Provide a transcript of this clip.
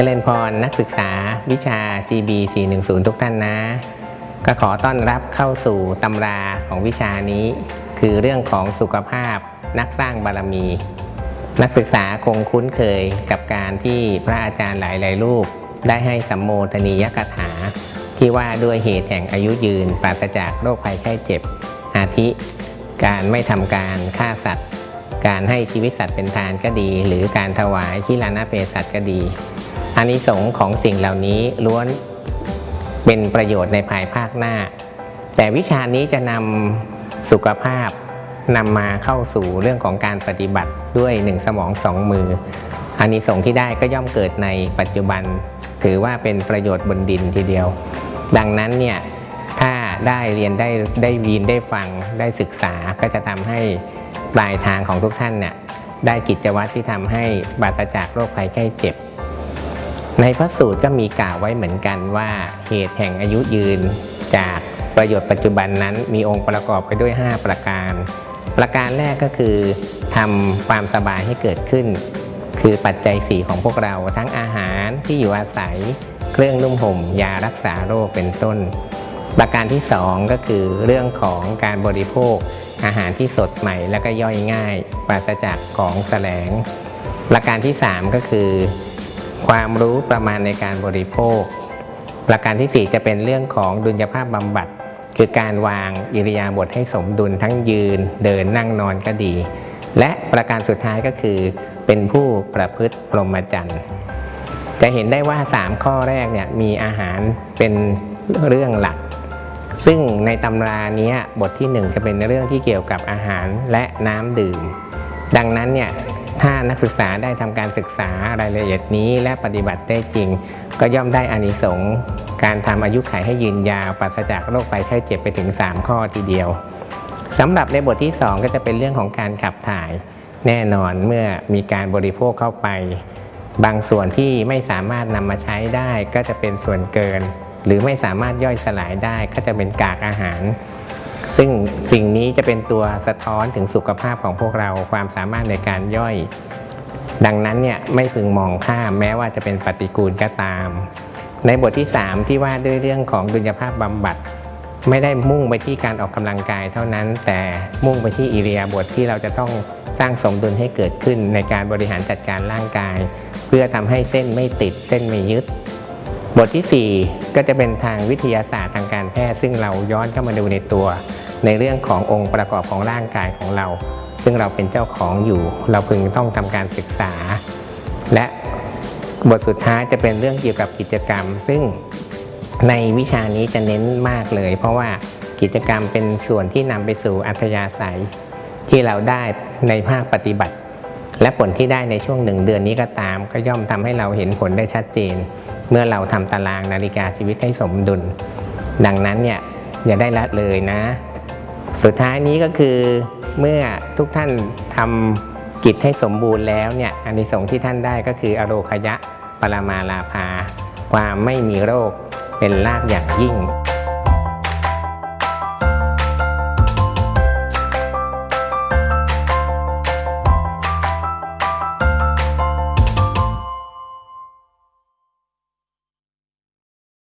จริญพรนักศึกษาวิชา GB 410 ทุกท่านนะ ก็ขอต้อนรับเข้าสู่ตำราของวิชานี้ คือเรื่องของสุขภาพนักสร้างบารมี นักศึกษาคงคุ้นเคยกับการที่พระอาจารย์หลาย ๆ รูป ได้ให้สัมโมทนียกถา ที่ว่าด้วยเหตุแห่งอายุยืนปราศจากโรคภัยไข้เจ็บ อาทิ การไม่ทำการฆ่าสัตว์ การให้ชีวิตสัตว์เป็นทานก็ดี หรือการถวายที่ลานาเพศสัตว์ก็ดี อานิสงส์ของสิ่งเหล่านี้ล้วนเป็นประโยชน์ในภายภาคหน้า แต่วิชานี้จะนำสุขภาพนำมาเข้าสู่เรื่องของการปฏิบัติด้วยหนึ่งสมองสองมืออานิสงส์ที่ได้ก็ย่อมเกิดในปัจจุบัน ถือว่าเป็นประโยชน์บนดินทีเดียว ดังนั้นเนี่ยถ้าได้เรียนได้ได้ยินได้ฟังได้ศึกษาก็จะทำให้ปลายทางของทุกท่านเนี่ยได้กิจวัตรที่ทำให้บาศจากโรคภัยไข้เจ็บ ในพระสูตรก็มีกล่าวไว้เหมือนกันว่าเหตุแห่งอายุยืน จากประโยชน์ปัจจุบันนั้นมีองค์ประกอบไปด้วย 5 ประการ ประการแรกก็คือทำความสบายให้เกิดขึ้น คือปัจจัยสี่ของพวกเราทั้งอาหารที่อยู่อาศัย เครื่องนุ่มห่มยารักษาโรคเป็นต้น ประการที่สองก็คือเรื่องของการบริโภค อาหารที่สดใหม่และก็ย่อยง่าย ปราศจากของแสลง ประการที่สามก็คือ ความรู้ประมาณในการบริโภคประการที่ 4 จะเป็นเรื่องของดุลยภาพบำบัด คือการวางอิริยาบถให้สมดุลทั้งยืน เดินนั่งนอนก็ดี และประการสุดท้ายก็คือ เป็นผู้ประพฤติพรหมจรรย์จะเห็นได้ว่า 3 ข้อแรกเนี่ยมีอาหารเป็นเรื่องหลัก ซึ่งในตำรานี้บทที่ 1 จะเป็นเรื่องที่เกี่ยวกับอาหารและน้ำดื่ม ดังนั้นเนี่ย ถ้านักศึกษาได้ทำการศึกษารายละเอียดนี้และปฏิบัติได้จริง ก็ย่อมได้อานิสงส์การทำอายุขัยให้ยืนยาวปราศจากโรคภัยไข้เจ็บไปถึง 3 ข้อทีเดียวสำหรับในบทที่ 2 ก็จะเป็นเรื่องของการขับถ่าย แน่นอนเมื่อมีการบริโภคเข้าไป บางส่วนที่ไม่สามารถนำมาใช้ได้ก็จะเป็นส่วนเกิน หรือไม่สามารถย่อยสลายได้ก็จะเป็นกากอาหาร ซึ่งสิ่งนี้จะเป็นตัวสะท้อนถึงสุขภาพของพวกเราความสามารถในการย่อย ดังนั้นเนี่ยไม่พึงมองข้ามแม้ว่าจะเป็นปฏิกูลก็ตาม ในบทที่ 3 ที่ว่าด้วยเรื่องของดุลยภาพบำบัด ไม่ได้มุ่งไปที่การออกกำลังกายเท่านั้น แต่มุ่งไปที่อิริยบทที่เราจะต้องสร้างสมดุลให้เกิดขึ้นในการบริหารจัดการร่างกาย เพื่อทำให้เส้นไม่ติดเส้นไม่ยึด บทที่ 4 ก็จะเป็นทางวิทยาศาสตร์ทางการแพทย์ ซึ่งเราย้อนเข้ามาดูในตัว ในเรื่องขององค์ประกอบของร่างกายของเรา ซึ่งเราเป็นเจ้าของอยู่ เราพึงต้องทำการศึกษา และบทสุดท้ายจะเป็นเรื่องเกี่ยวกับกิจกรรม ซึ่งในวิชานี้จะเน้นมากเลย เพราะว่ากิจกรรมเป็นส่วนที่นำไปสู่อัธยาศัย ที่เราได้ในภาคปฏิบัติ และผลที่ได้ในช่วงหนึ่งเดือนนี้ก็ตาม ก็ย่อมทำให้เราเห็นผลได้ชัดเจน เมื่อเราทำตารางนาฬิกาชีวิตให้สมดุล ดังนั้นเนี่ยอย่าได้ละเลยนะ สุดท้ายนี้ก็คือเมื่อทุกท่านทำกิจให้สมบูรณ์แล้วเนี่ยอานิสงส์ที่ท่านได้ก็คืออโรคยะปรมาลาภาความไม่มีโรคเป็นลาภอย่างยิ่ง